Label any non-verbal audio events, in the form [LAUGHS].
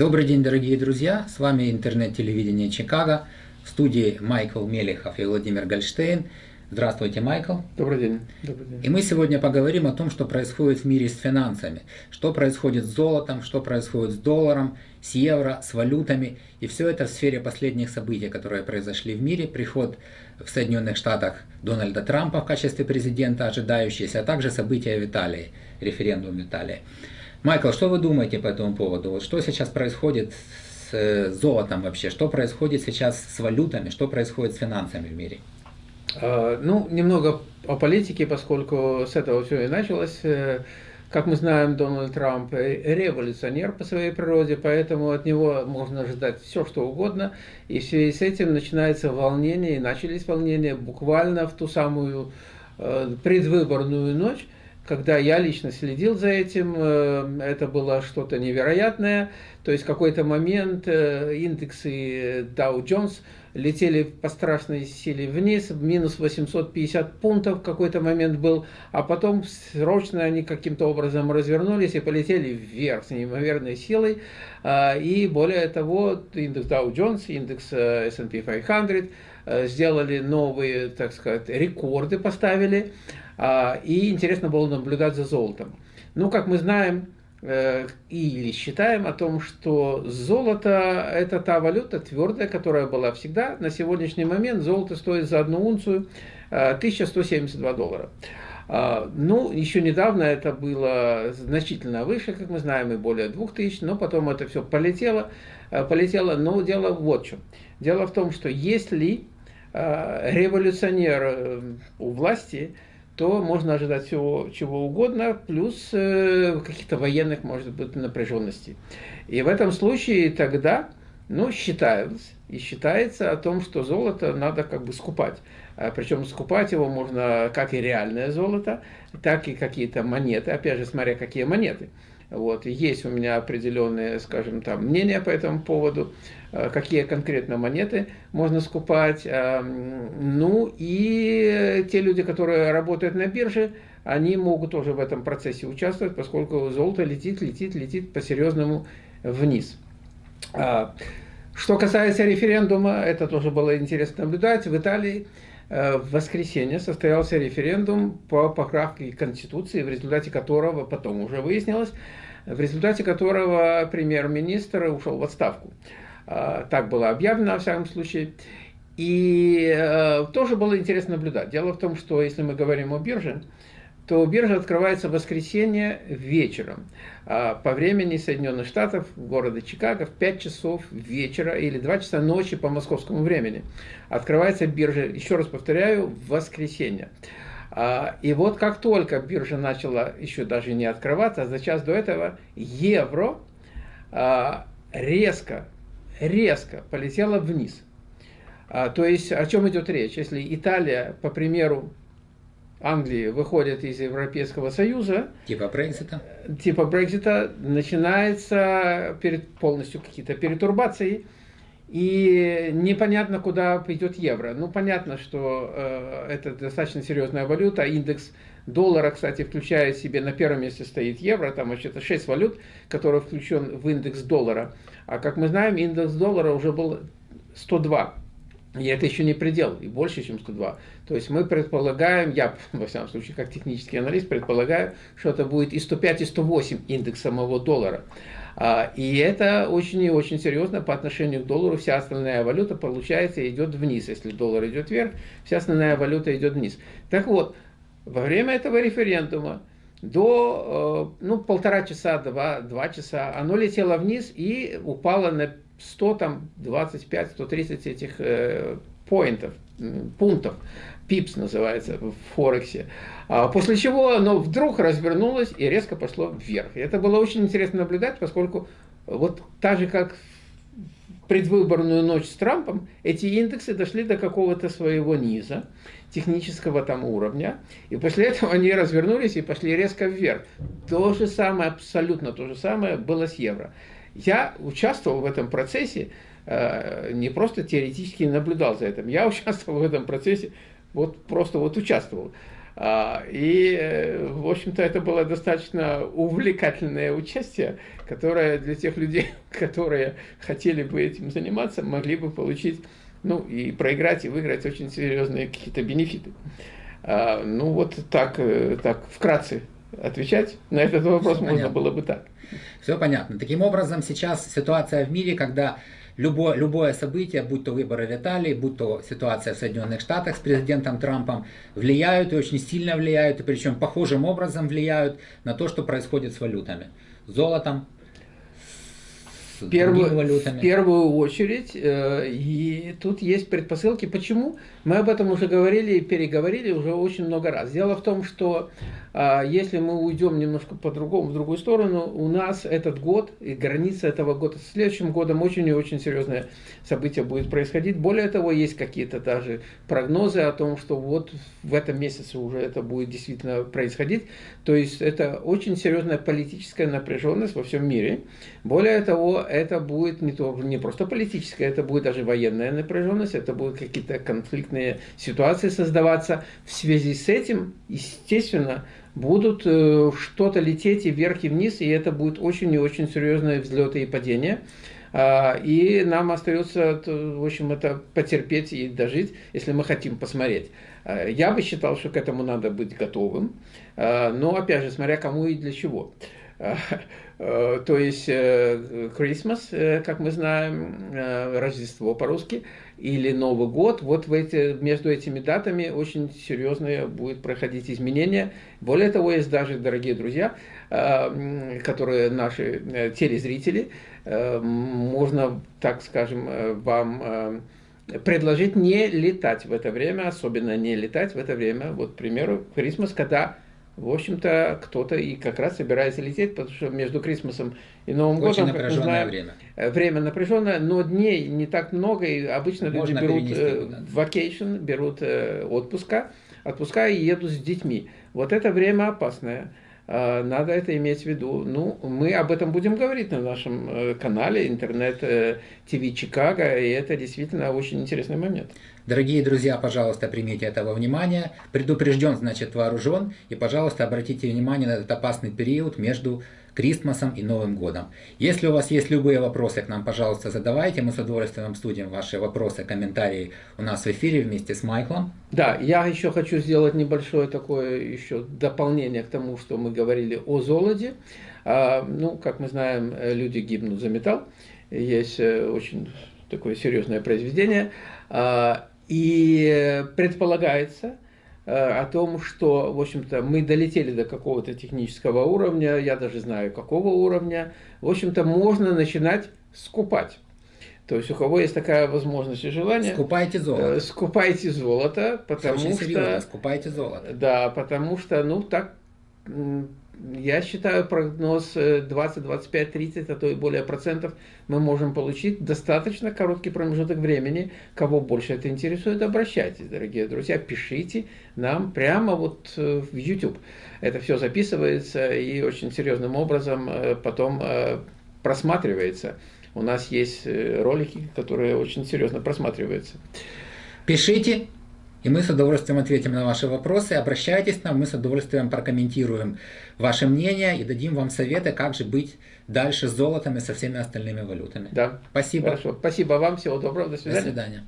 Добрый день, дорогие друзья! С вами интернет-телевидение Чикаго. В студии Майкл Мелехов и Владимир Гольштейн. Здравствуйте, Майкл. Добрый день. Добрый день. И мы сегодня поговорим о том, что происходит в мире с финансами. Что происходит с золотом, что происходит с долларом, с евро, с валютами. И все это в сфере последних событий, которые произошли в мире. Приход в Соединенных Штатах Дональда Трампа в качестве президента, ожидающийся, а также события в Италии, референдум в Италии. Майкл, что вы думаете по этому поводу? Что сейчас происходит с э, золотом вообще? Что происходит сейчас с валютами? Что происходит с финансами в мире? А, ну, немного о политике, поскольку с этого все и началось. Э, как мы знаем, Дональд Трамп революционер по своей природе, поэтому от него можно ожидать все, что угодно. И в связи с этим начинается волнение, и начались волнения буквально в ту самую э, предвыборную ночь, когда я лично следил за этим, э, это было что-то невероятное. То есть в какой-то момент э, индексы Dow Jones летели по страшной силе вниз, минус 850 пунктов в какой-то момент был, а потом срочно они каким-то образом развернулись и полетели вверх с неимоверной силой. А, и более того, индекс Dow Jones, индекс э, S&P 500 сделали новые, так сказать, рекорды поставили. А, и интересно было наблюдать за золотом. Ну, как мы знаем, э, или считаем о том, что золото – это та валюта твердая, которая была всегда. На сегодняшний момент золото стоит за одну унцию 1172 э, доллара. А, ну, еще недавно это было значительно выше, как мы знаем, и более 2000, но потом это все полетело, э, полетело. Но дело вот в чем. Дело в том, что если революционер у власти – то можно ожидать всего чего угодно, плюс э, каких-то военных, может быть, напряженностей. И в этом случае тогда, ну, считалось, и считается о том, что золото надо как бы скупать. А, Причем скупать его можно как и реальное золото, так и какие-то монеты, опять же, смотря какие монеты. Вот, есть у меня определенные, скажем, там, мнения по этому поводу, э, какие конкретно монеты можно скупать. А, ну и те люди, которые работают на бирже, они могут тоже в этом процессе участвовать, поскольку золото летит, летит, летит по-серьезному вниз. А, что касается референдума, это тоже было интересно наблюдать. В Италии в воскресенье состоялся референдум по поправке Конституции, в результате которого, потом уже выяснилось, в результате которого премьер-министр ушел в отставку. Э, так было объявлено, во всяком случае. И э, тоже было интересно наблюдать. Дело в том, что если мы говорим о бирже, то биржа открывается в воскресенье вечером а по времени Соединенных Штатов, города Чикаго, в 5 часов вечера или 2 часа ночи по московскому времени. Открывается биржа, еще раз повторяю, в воскресенье. А, и вот как только биржа начала еще даже не открываться, а за час до этого евро резко, резко полетело вниз. То есть о чем идет речь? Если Италия, по примеру Англии выходит из Европейского Союза. Типа Брекзита. Типа Брекзита начинается перед, полностью какие-то перетурбации. И непонятно, куда пойдет евро. Ну, понятно, что э, это достаточно серьезная валюта. Индекс доллара, кстати, включая в себе, на первом месте стоит евро. Там вообще-то 6 валют, которые включен в индекс доллара. А как мы знаем, индекс доллара уже был 102 и это еще не предел, и больше, чем 102. То есть мы предполагаем, я, [LAUGHS] во всяком случае, как технический аналист, предполагаю, что это будет и 105, и 108 индекс самого доллара. А, и это очень и очень серьезно по отношению к доллару. Вся остальная валюта, получается, идет вниз. Если доллар идет вверх, вся остальная валюта идет вниз. Так вот, во время этого референдума до э, ну, полтора часа, два, два часа оно летело вниз и упало на 100, там, 25, 130 этих э, пунктов, пипс называется в Форексе. А после чего оно вдруг развернулось и резко пошло вверх. И это было очень интересно наблюдать, поскольку вот так же, как предвыборную ночь с Трампом, эти индексы дошли до какого-то своего низа, технического там уровня, и после этого они развернулись и пошли резко вверх. То же самое, абсолютно то же самое было с евро. Я участвовал в этом процессе, э, не просто теоретически наблюдал за этим, я [LAUGHS] участвовал в этом процессе, вот просто вот участвовал. А, и, э, в общем-то, это было достаточно увлекательное участие, которое для тех людей, [LAUGHS] которые хотели бы этим заниматься, могли бы получить, ну, и проиграть, и выиграть очень серьезные какие-то бенефиты. А, ну, вот так, э, так вкратце отвечать на этот вопрос Все можно понятно. было бы так. Все понятно. Таким образом, сейчас ситуация в мире, когда любое, любое событие, будь то выборы в Италии, будь то ситуация в Соединенных Штатах с президентом Трампом, влияют и очень сильно влияют, и причем похожим образом влияют на то, что происходит с валютами. Золотом, с первую, валютами. В первую очередь, э, и тут есть предпосылки. Почему? Мы об этом уже говорили и переговорили уже очень много раз. Дело в том, что а, если мы уйдем немножко по-другому, в другую сторону, у нас этот год и граница этого года с следующим годом очень и очень серьезное событие будет происходить. Более того, есть какие-то даже прогнозы о том, что вот в этом месяце уже это будет действительно происходить. То есть это очень серьезная политическая напряженность во всем мире. Более того, это будет не, то, не просто политическая, это будет даже военная напряженность, это будут какие-то конфликтные ситуации создаваться. В связи с этим, естественно, будут э, что-то лететь и вверх, и вниз, и это будет очень и очень серьезные взлеты и падения. А, и нам остается, в общем, это потерпеть и дожить, если мы хотим посмотреть. А, я бы считал, что к этому надо быть готовым, а, но, опять же, смотря кому и для чего. Э, [LAUGHS] то есть Christmas, э, как мы знаем, Рождество по-русски, или Новый год, вот в эти, между этими датами очень серьезные будут проходить изменения. Более того, есть даже, дорогие друзья, э, которые наши э, телезрители, э, можно, так скажем, вам предложить не летать в это время, особенно не летать в это время. Вот, к примеру, Christmas, когда в общем-то, кто-то и как раз собирается лететь, потому что между Крисмосом и Новым Очень годом, как мы знаем, время. Э, время напряженное, но дней не так много, и обычно Можно люди берут э, vacation, берут э, отпуска, отпуска и едут с детьми. Вот это время опасное. Э, надо это иметь в виду. Ну, мы об этом будем говорить на нашем э, канале интернет-ТВ Чикаго, и это действительно очень интересный момент. Дорогие друзья, пожалуйста, примите этого внимания. Предупрежден, значит вооружен. И, пожалуйста, обратите внимание на этот опасный период между Кристмасом и Новым годом. Если у вас есть любые вопросы к нам, пожалуйста, задавайте. Мы с удовольствием обсудим ваши вопросы, комментарии у нас в эфире вместе с Майклом. Да, я еще хочу сделать небольшое такое еще дополнение к тому, что мы говорили о золоте. А, ну, как мы знаем, люди гибнут за металл. Есть э, очень такое серьезное произведение. А, и предполагается э, о том, что, в общем-то, мы долетели до какого-то технического уровня, я даже знаю, какого уровня, в общем-то, можно начинать скупать. То есть у кого есть такая возможность и желание... Скупайте золото. Э, скупайте золото, потому Очень что... Серьезно, скупайте золото. Да, потому что, ну, так я считаю, прогноз 20, 25, 30, а то и более процентов мы можем получить достаточно короткий промежуток времени. Кого больше это интересует, обращайтесь, дорогие друзья, пишите нам прямо вот э, в YouTube. Это все записывается и очень серьезным образом э, потом э, просматривается. У нас есть ролики, которые очень серьезно просматриваются. Пишите, и мы с удовольствием ответим на ваши вопросы. Обращайтесь к нам, мы с удовольствием прокомментируем ваше мнение и дадим вам советы, как же быть дальше с золотом и со всеми остальными валютами. Да. Спасибо. Хорошо. Спасибо вам. Всего доброго. До свидания. До свидания.